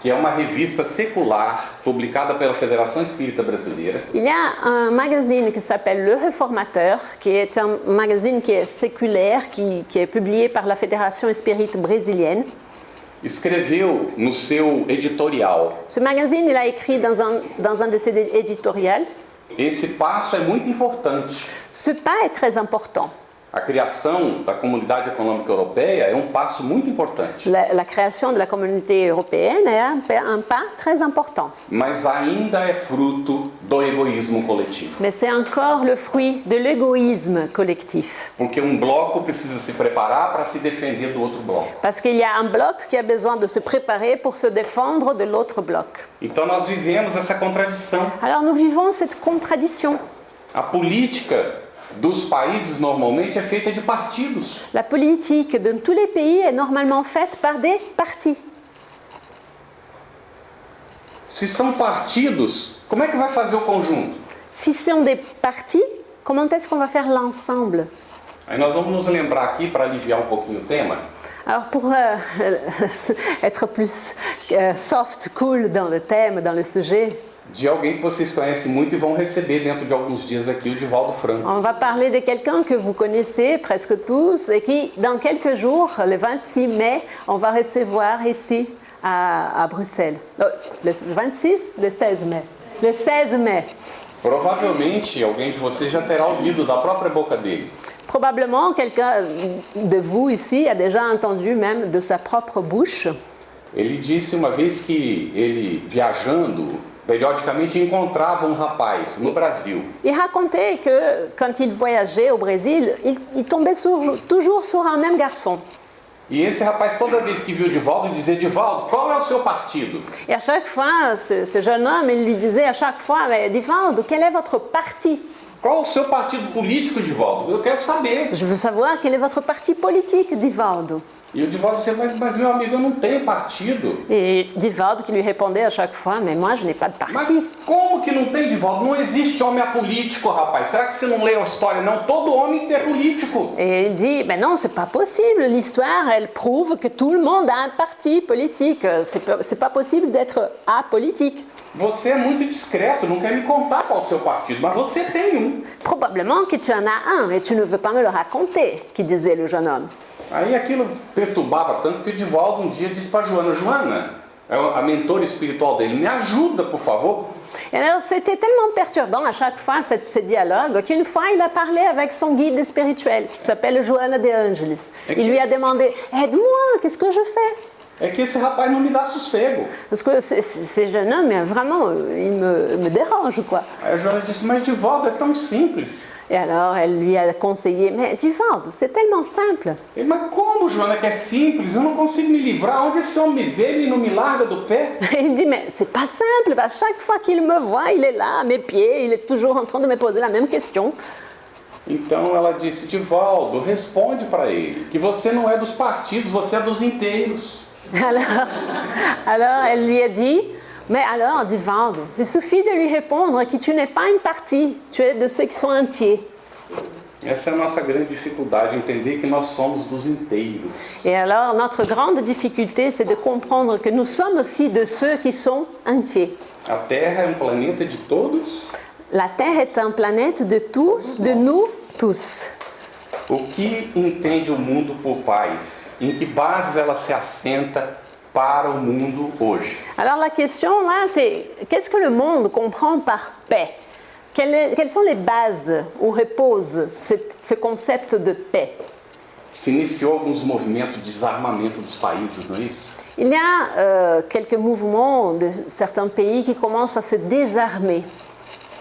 que é uma revista secular publicada pela Federação Espírita Brasileira, Il y a un magazine qui s'appelle Le Réformateur, qui est un magazine qui est séculaire, qui, qui est publié par la Fédération Espírite brésilienne. Escreveu no seu editorial: Ce magazine, il a écrit dans un, dans un de ses éditoriaux, esse passo é muito importante. ce pas est très important. A criação da Comunidade Econômica Europeia é um passo muito importante, La, la création de la communauté européenne est un, pa- un pas très important. mas ainda é fruto do egoísmo coletivo. Mais c'est encore le fruit de l'égoïsme collectif. Porque um bloco precisa se preparar para se defender do outro bloco. Parce qu'il y a un bloc qui a besoin de se préparer pour se défendre de l'autre bloc. Então nós vivemos essa contradição. Alors nous vivons cette contradiction. A política dos países normalmente é feita de partidos. La politique de tous les pays est normalement faite par des partis. Se são partidos, como é que vai fazer o conjunto? Ce sont des partis, comment est-ce qu'on va faire l'ensemble Aí nós vamos nos lembrar aqui, para aliviar um pouquinho o tema, Alors pour euh, être plus euh, soft, cool dans le thème, dans le sujet, de alguém que vocês conhecem muito e vão receber dentro de alguns dias aqui, o Divaldo Franco. on va parler de quelqu'un que vous connaissez presque tous et qui, dans quelques jours, le 26 mai, on va recevoir ici à, à Bruxelles. Euh, Le 26, le 16 mai. Le 16 mai. Provavelmente alguém de vocês já terá ouvido da própria boca dele. Probablement, quelqu'un de vous ici a déjà entendu même de sa propre bouche Ele disse uma vez que ele, viajando, periodicamente encontrava um rapaz no Brasil. Il racontait que quand il voyageait au Brésil, il, il tombait sur- toujours sur un même garçon. E esse rapaz, toda vez que viu Divaldo, dizia: Divaldo, qual é o seu partido? Et à chaque fois, ce, ce jeune homme, il lui disait à chaque fois, Divaldo, quel est votre parti Qual o seu partido político, Divaldo? Eu quero saber. Je veux savoir quel est votre parti politique, Divaldo. E o Divaldo dizia: Mas, mas meu amigo, eu não tenho partido. Et Divaldo qui lui répondait à chaque fois, mais moi je n'ai pas de Mas parti. como que não tem, Divaldo? Não existe homem apolítico, rapaz. Será que você não leu a história, não? Todo homem é político. Et il dit, mais non, c'est pas possible. L'histoire, elle prouve que tout le monde a un parti politique. C'est pas, possible d'être apolitique. Você é muito discreto, não quer me contar qual é o seu partido, mas você tem um. Probablement que tu en as un, et tu ne veux pas me le raconter, qui disait le jeune homme. Aí aquilo perturbava tanto que o Divaldo um dia disse para Joana: Joana, a mentora espiritual dele, me ajuda, por favor. Et alors, c'était tellement perturbant à chaque fois, cette- ce dialogue, qu'une fois, il a parlé avec son guide spirituel, qui s'appelle Joana de Angelis. Il lui a demandé, aide-moi, qu'est-ce que je fais? É que esse rapaz não me dá sossego. Parce que ce- ce- ces jeunes hommes, mais vraiment, euh, ils me, me dérangent, quoi. Aí a Joana disse: Mas Divaldo é tão simples. Et alors, elle lui a conseillé, mais Divaldo, c'est tellement simple. Ele, mas como, Joana, que é simples? Eu não consigo me livrar. Onde esse homem me vê, ele não me larga do pé. Il me dit, mais c'est pas simple, à chaque fois qu'il me voit, il est là, à mes pieds, il est toujours en train de me poser la même question. Então ela disse: Divaldo, responde para ele que você não é dos partidos, você é dos inteiros. Alors, alors elle lui a dit, mais alors, Divaldo, il suffit de lui répondre que tu n'es pas une partie, tu es de ceux qui sont entiers. Essa é a nossa grande dificuldade, entender que nós somos dos inteiros. Et alors, notre grande difficulté, c'est de comprendre que nous sommes aussi de ceux qui sont entiers. A Terra é um planeta de todos? La Terre est un planète de tous, de nous tous. O que entende o mundo por paz? Em que bases ela se assenta para o mundo hoje? Alors la question là, c'est qu'est-ce que le monde comprend par paix Quelles, sont les bases où repose cette- ce concept de paix Se iniciou alguns movimentos de desarmamento dos países, não é isso? Il y a euh, quelques mouvements de certains pays qui commencent à se désarmer.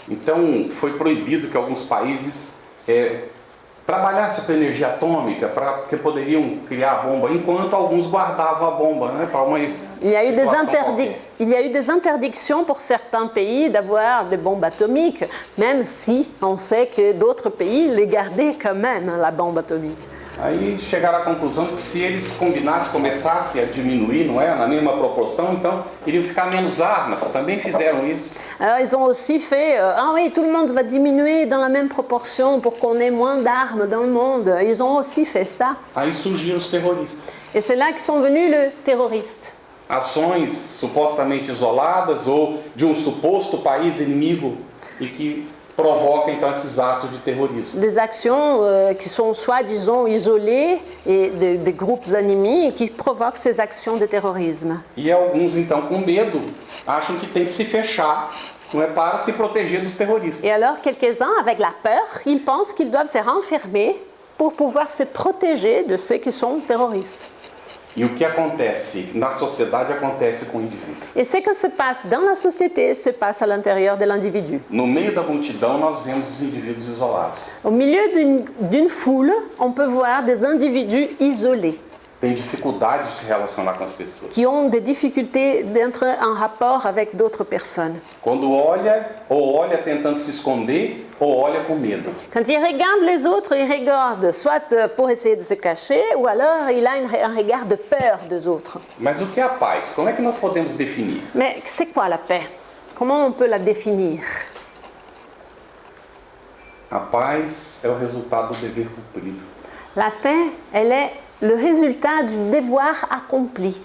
Então foi proibido que alguns países é, trabalhassem com energia atômica para que poderiam criar a bomba, enquanto alguns guardavam a bomba, né? Para uma Il y a eu des, il y a eu des interdictions pour certains pays d'avoir des bombes atomiques, même si on sait que d'autres pays les gardaient quand même, la bombe atomique. Aí chegaram à conclusão de que se eles combinassem, começassem a diminuir, não é? Na mesma proporção, então iriam ficar menos armas. Também fizeram isso. Alors ils ont aussi fait, euh, ah oui, tout le monde va diminuer dans la même proportion pour qu'on ait moins d'armes dans le monde. Ils ont aussi fait ça. Aí surgiram os terroristas. Et c'est là que sont venus les terroristes. Ações supostamente isoladas ou de um suposto país inimigo e que provoca então esses atos de terrorismo. Des actions euh, qui sont soi-disant isolées et des, groupes ennemis qui provoquent ces actions de terrorisme. E alguns então com medo acham que tem que se fechar, não é? Para se proteger dos terroristas. Et alors quelques-uns, avec la peur, ils pensent qu'ils doivent se renfermer pour pouvoir se protéger de ceux qui sont terroristes. E o que acontece na sociedade acontece com o indivíduo. Et ce que se passe dans la société se passe à l'intérieur de l'individu. No meio da multidão nós vemos os indivíduos isolados. Au milieu d'une- d'une foule, on peut voir des individus isolés Tem dificuldade de se relacionar com as pessoas. qui ont des difficultés d'entrer en rapport avec d'autres personnes. Quando olha, ou olha tentando se esconder, ou olha com medo. Quand il regarde les autres, il regarde soit pour essayer de se cacher, ou alors il a un regard de peur des autres. Mas o que é a paz? Como é que nós podemos definir? Mais c'est quoi la paix? Comment on peut la définir? A paz é o resultado do dever cumprido. La paix, elle est le résultat du devoir accompli.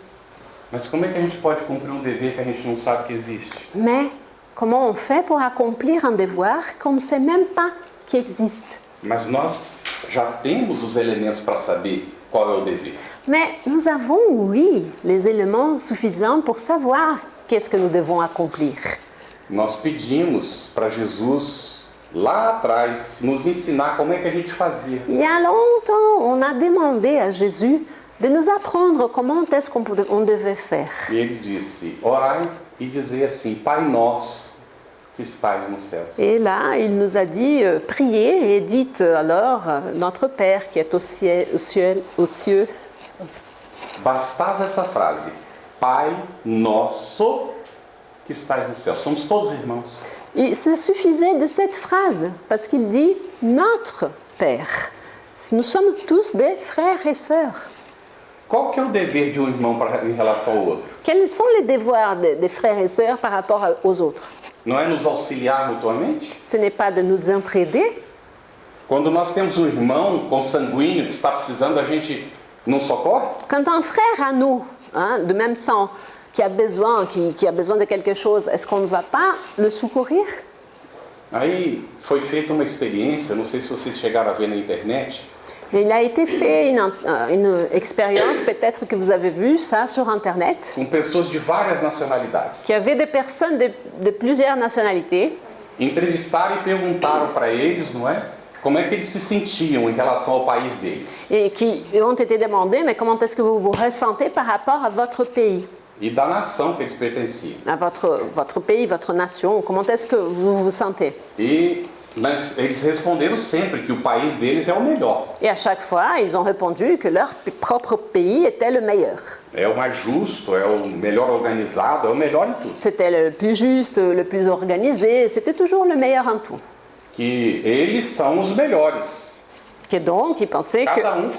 Mas como é que a gente pode cumprir um dever que a gente não sabe que existe? Mais comment on fait pour accomplir un devoir qu'on ne sait même pas qu'il existe? Mas nós já temos os elementos para saber qual é o dever. Mais nous avons, oui, les éléments suffisants pour savoir qu'est-ce que nous devons accomplir. Nós pedimos para Jesus lá atrás nos ensinar como é que a gente fazia. Il y a longtemps, on a demandé à Jésus de nous apprendre comment est-ce qu'on devait faire. E ele disse: Orai e dizei assim: Pai nosso que estais nos céus. Et là, il nous a dit, euh, priez et dites alors, euh, notre Père qui est au ciel, au ciel, aux cieux. Bastava essa frase: Pai nosso que estais nos céus. Somos todos irmãos. Et ça suffisait de cette phrase, parce qu'il dit notre Père. Nous sommes tous des frères et sœurs. Qual que é o dever de um irmão pra, em relação ao outro? Quels sont les devoirs des, des frères et sœurs par rapport aux autres? Não é nos auxiliar mutuamente? Ce n'est pas de nous entraider? Quando nós temos um irmão consanguíneo que está precisando, a gente não socorre? Quand un frère à nous, hein, de même sang, qui a besoin, qui, qui a besoin de quelque chose, est-ce qu'on ne va pas le secourir Aí foi feita uma experiência, não sei se vocês chegaram a ver na internet, Et Il a été fait une, une expérience, peut-être que vous avez vu ça sur Internet, com pessoas de várias nacionalidades. qu'il y avait des personnes de, de plusieurs nationalités Entrevistaram e perguntaram para eles, não é? Como é que eles se sentiam em relação ao país deles. et qui ont été demandées, mais comment est-ce que vous vous ressentez par rapport à votre pays? E da nação que à votre, votre pays, votre nation, comment est-ce que vous vous sentez? E mas eles responderam sempre que o país deles é o melhor. Et à chaque fois, ils ont répondu que leur propre pays était le meilleur. É o mais justo, é o melhor organizado, é o melhor em tudo. C'était le plus juste, le plus organisé, c'était toujours le meilleur en tout. Que eles são os melhores. Et donc, ils pensaient que, um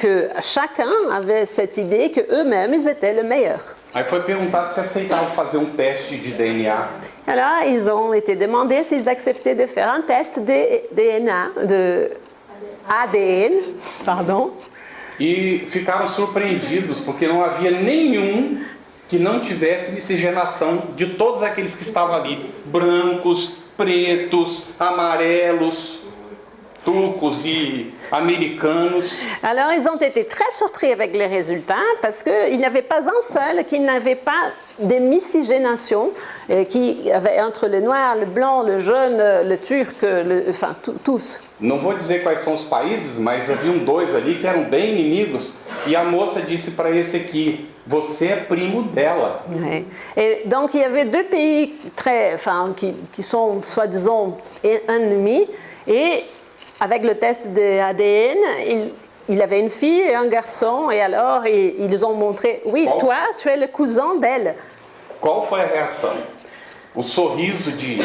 que chacun avait cette idée que eux-mêmes, ils étaient le meilleur. Aí foi perguntado se aceitavam fazer um teste de DNA. Alors, ils ont été demandés s'ils acceptaient de faire un test de DNA, de ADN, pardon. E ficaram surpreendidos porque não havia nenhum que não tivesse miscigenação de todos aqueles que estavam ali: brancos, pretos, amarelos, turcos e americanos. Alors, ils ont été très surpris avec les résultats parce qu'il n'y avait pas un seul qui n'avait pas de miscigénation, euh, qui avait entre le noir, le blanc, le jaune, euh, le turc, le- enfin tous. Não vou dizer quais são os países, mas haviam dois ali que eram bem inimigos. E a moça disse para esse aqui: Você é primo dela. Ouais. Et donc, il y avait deux pays très, enfin, qui, qui sont soi-disant en- ennemis. Et avec le test de ADN, il, il avait une fille et un garçon, et alors ils, ils ont montré, oui, Qual- toi, tu es le cousin d'elle. Qual foi a reação? O sorriso de,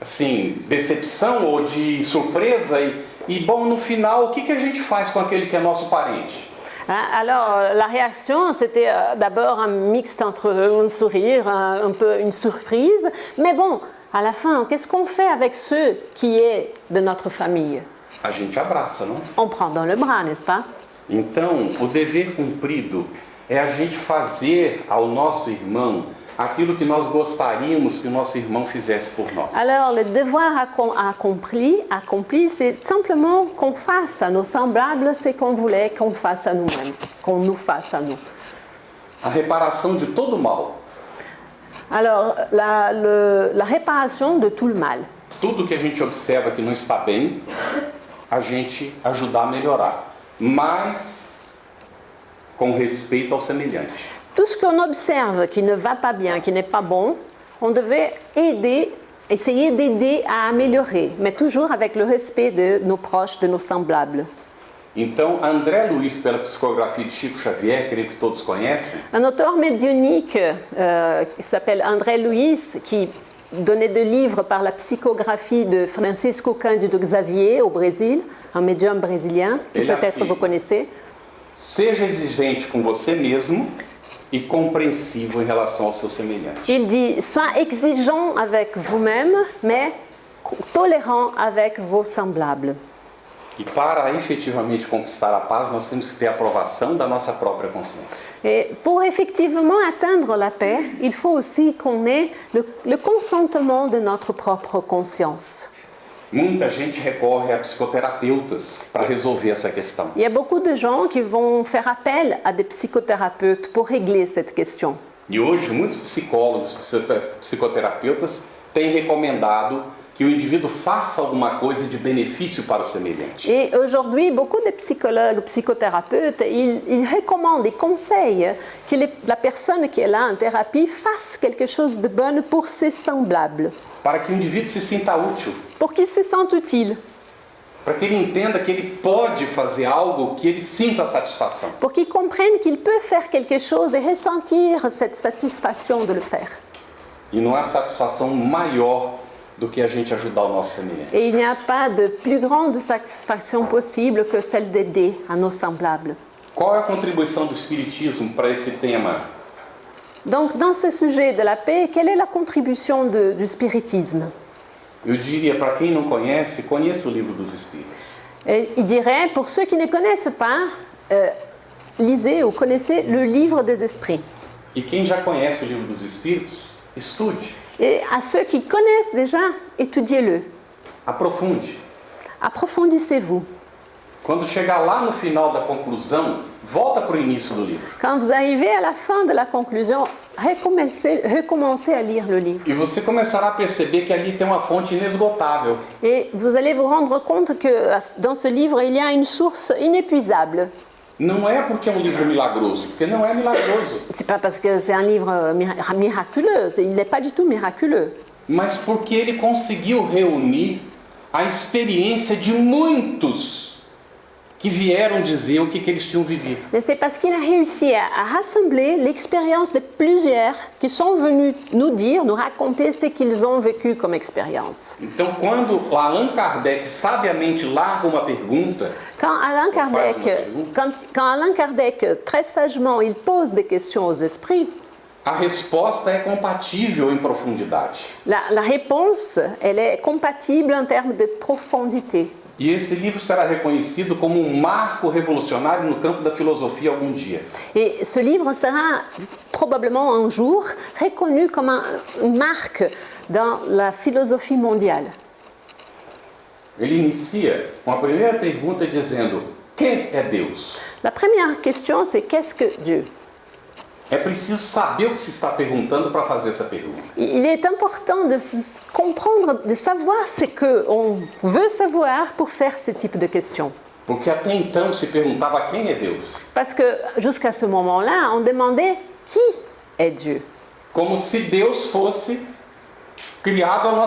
assim, decepção ou de surpresa? E, e bom, no final, o que, que a gente faz com aquele que é nosso parente? Hein, Alors, la réaction, c'était euh, d'abord un mixte entre un sourire, un, un peu une surprise, mais bon, à la fin, qu'est-ce qu'on fait avec ceux qui est de notre famille? A gente abraça, não? On prend dans le bras, n'est-ce pas Então, o dever cumprido é a gente fazer ao nosso irmão aquilo que nós gostaríamos que o nosso irmão fizesse por nós. Alors, le devoir accom- accompli, accompli c'est simplement qu'on fasse à nos semblables ce qu'on voulait qu'on fasse à nous-mêmes, qu'on nous fasse à nous. A reparação de todo mal, Alors, la, le- la réparation de tout le mal. tudo que a gente observa que não está bem, a gente ajudar a melhorar, mas com respeito ao semelhante. Tout ce qu'on observe qui ne va pas bien, qui n'est pas bon, on devait aider, essayer d'aider à améliorer, mais toujours avec le respect de nos proches, de nos semblables. Então, André Luiz, pela psicografia de Chico Xavier, creio que todos conhecem, Un auteur médionique euh, qui s'appelle André Luiz, qui donnait des livres par la psychographie de Francisco Cândido Xavier au Brésil, un médium brésilien que peut-être vous connaissez. seja exigente com você mesmo e compreensivo em relação ao seu semelhante. Il dit Sois exigeant avec vous-même, mais tolérant avec vos semblables. E para efetivamente conquistar a paz, nós temos que ter a aprovação da nossa própria consciência. Et pour effectivement atteindre la paix, il faut aussi qu'on ait le, le consentement de notre propre conscience. Muita gente recorre a psicoterapeutas para resolver essa questão. Il y a beaucoup de gens qui vont faire appel à des psychothérapeutes pour régler cette question. E hoje, muitos psicólogos, psicote- psicoterapeutas têm recomendado que o indivíduo faça alguma coisa de benefício para o semelhante. Et aujourd'hui, beaucoup de psychologues, psychothérapeutes, ils, ils recommandent et conseillent que les- la personne qui est là en thérapie fasse quelque chose de bon pour ses semblables, Para que o indivíduo se sinta útil, pour qu'il se sente utile, para que ele entenda que ele pode fazer algo que ele sinta satisfação. pour qu'il comprenne qu'il peut faire quelque chose et ressentir cette satisfaction de le faire. E não há satisfação maior Et il n'y a pas de plus grande satisfaction possible que celle d'aider à nos semblables. Qual é a contribuição do Espiritismo para esse tema? Donc, dans ce sujet de la paix, quelle est la contribution de- du spiritisme? Eu diria, para quem não conhece, conheça o livro dos Espíritos. Et Il dirait, pour ceux qui ne connaissent pas, euh, lisez ou connaissez le livre des esprits. E quem já conhece o livro dos Espíritos, estude, Et à ceux qui connaissent déjà, étudiez-le. aprofunde. Approfondissez-vous. Quando chegar lá no final da conclusão, volta para o início do livro. Quand vous arrivez à la fin de la conclusion, recommencez, recommencez à lire le livre. E você começará a perceber que ali tem uma fonte inesgotável. Et vous allez vous rendre compte que dans ce livre, il y a une source inépuisable. Não é porque é um livro milagroso, porque não é milagroso, C'est pas parce que c'est un livre mira- miraculeux, il n'est pas du tout miraculeux. mas porque ele conseguiu reunir a experiência de muitos que vieram dizer o que, que eles tinham vivido. Mais c'est parce qu'il a réussi à, à rassembler l'expérience de plusieurs qui sont venus nous dire, nous raconter ce qu'ils ont vécu comme expérience. Então, quando Allan Kardec sabiamente larga uma pergunta, Quand Alain Kardec, quand, quand Kardec, très sagement, il pose des questions aux esprits, a resposta é compatível em profundidade. la, la réponse, elle est compatible en termes de profondité. E esse livro será reconhecido como um marco revolucionário no campo da filosofia algum dia. Ce livre sera probablement un jour reconnu comme un- une marque dans la philosophie mondiale. Ele inicia com a primeira pergunta dizendo: Quem é Deus? La première question, c'est qu'est-ce que Dieu Il est important de comprendre, de savoir ce qu'on veut savoir pour faire ce type de questions. Porque até então se perguntava quem é Deus, Parce que jusqu'à ce moment-là, on demandait qui est Dieu. como se Deus fosse criado à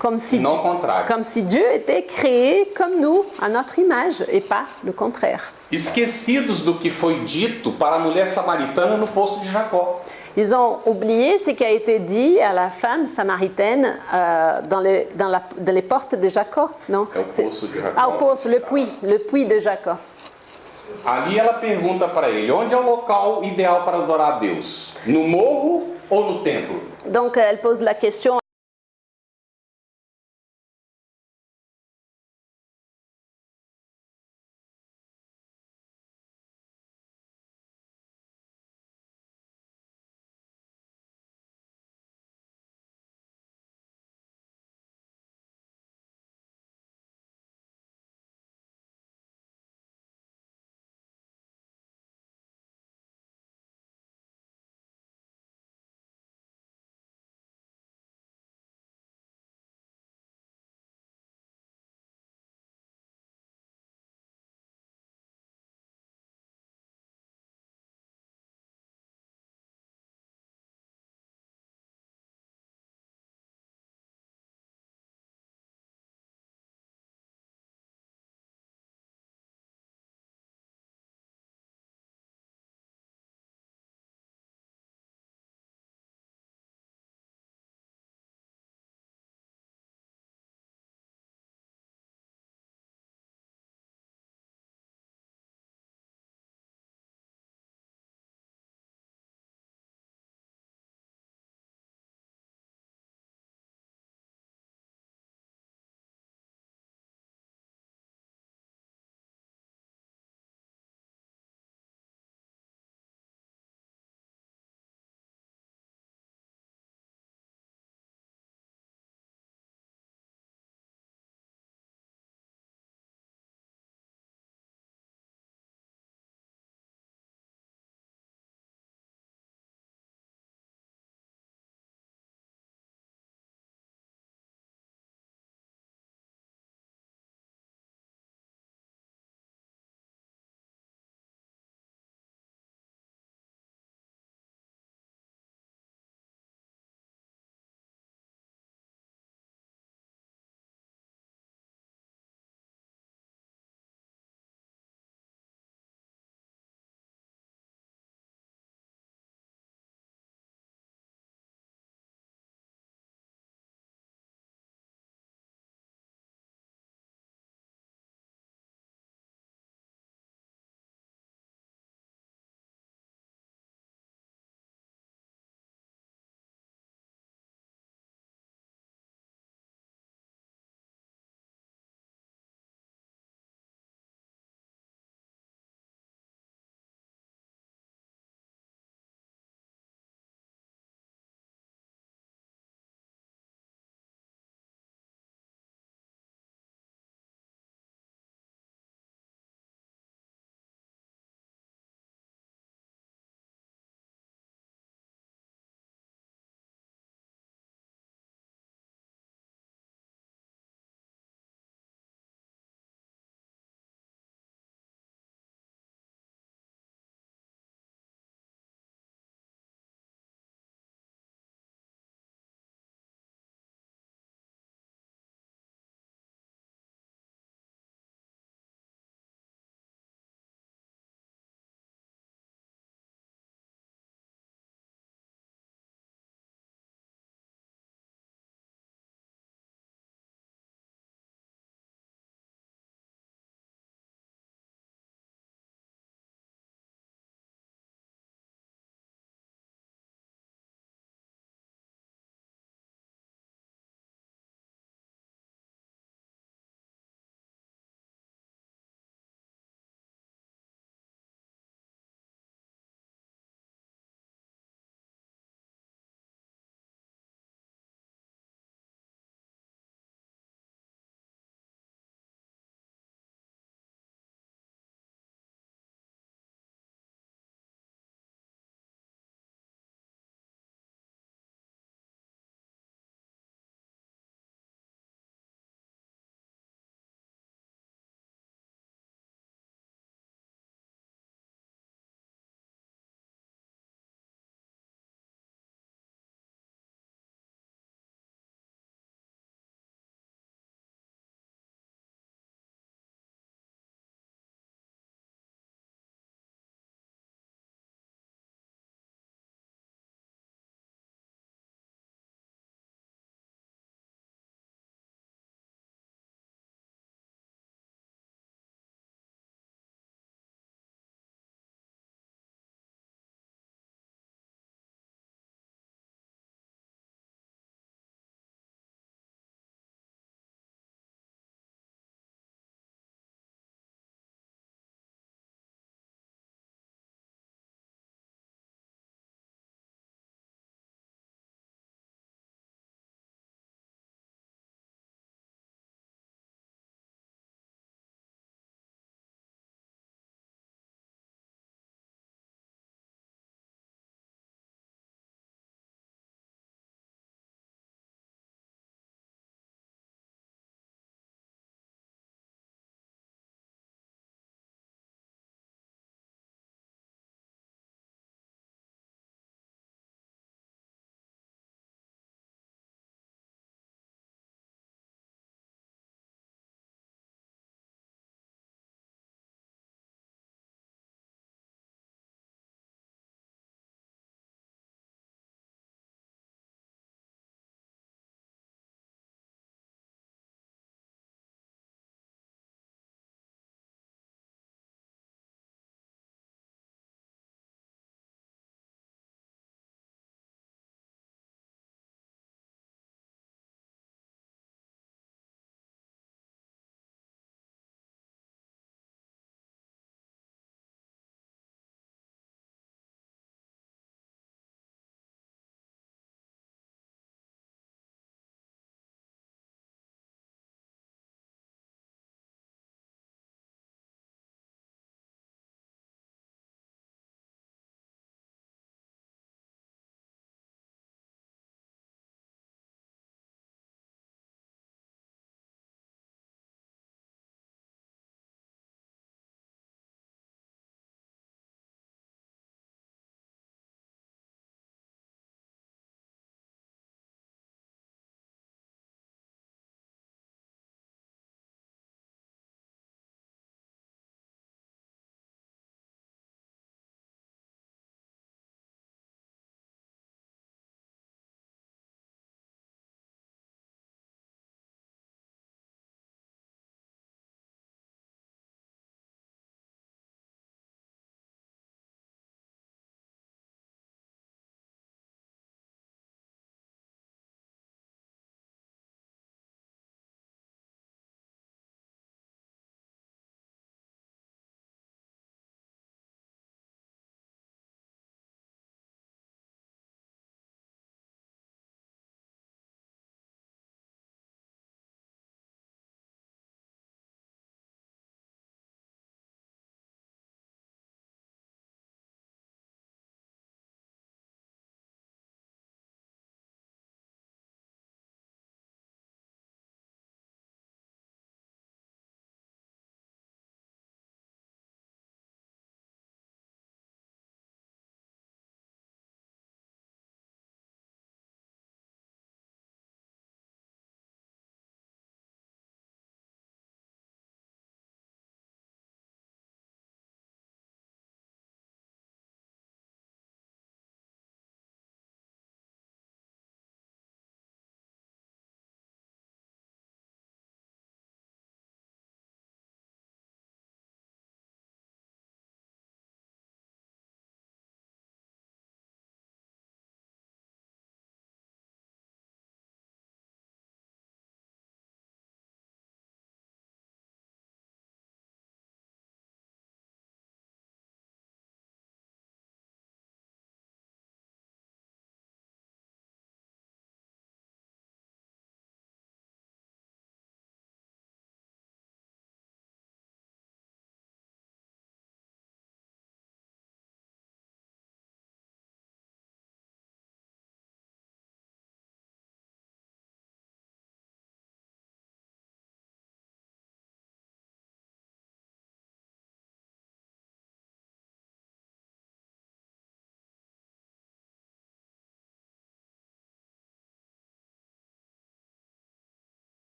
Comme si, e não Dieu- ao contrário. comme si Dieu était créé comme nous, à notre image, et pas le contraire. Esquecidos do que foi dito para a mulher samaritana no poço de Jacó. Ils ont oublié ce qui a été dit à la femme samaritaine euh, dans, les, dans, la- dans les portes de Jacob, non É o poço de Jacó. Ah, au poço, le puits, le puits de Jacob. Ali ela pergunta para ele: onde é o local ideal para adorar a Deus? No morro ou no templo? Donc elle pose la question